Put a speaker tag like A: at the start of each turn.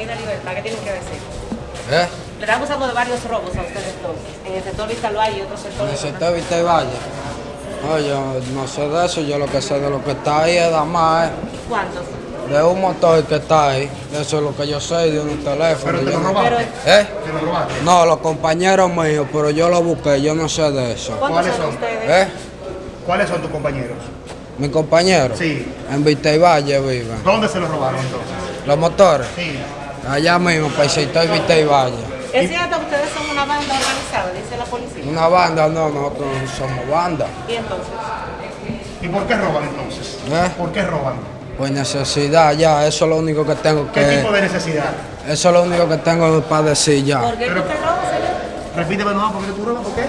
A: Avenida Libertad, ¿qué tienen que decir?
B: ¿Eh?
A: Le están acusando de varios robos a ustedes dos, en el sector Vistalvalle y otros
B: En
A: sectores.
B: el sector Vista y Valle. No, yo no sé de eso, yo lo que sé de lo que está ahí es nada más, eh,
A: ¿Cuántos?
B: de un motor que está ahí. Eso es lo que yo sé, de un teléfono.
C: Pero te lo robaste.
B: ¿Eh?
C: Te lo robaste.
B: No, los compañeros míos, pero yo lo busqué, yo no sé de eso.
A: ¿Cuántos
C: ¿Cuáles
A: son
C: son?
A: ustedes?
B: ¿Eh?
C: ¿Cuáles son tus compañeros?
B: Mi compañero.
C: Sí.
B: En Vista y Valle viven.
C: ¿Dónde se los robaron entonces?
B: Los motores.
C: Sí.
B: Allá mismo, para el sector Vista y Valle.
A: ¿Es cierto que ustedes son una banda organizada, dice la policía?
B: Una banda, no, nosotros no somos banda.
A: ¿Y entonces?
C: ¿Y por qué roban entonces?
B: ¿Eh?
C: ¿Por qué roban?
B: Pues necesidad ya, eso es lo único que tengo
C: ¿Qué tipo
B: que...
C: de necesidad?
B: Eso es lo único que tengo para decir ya.
A: ¿Por qué
C: Pero-
A: usted roba, señor?
C: Repíteme nuevo, ¿por qué tú robas? ¿Por qué?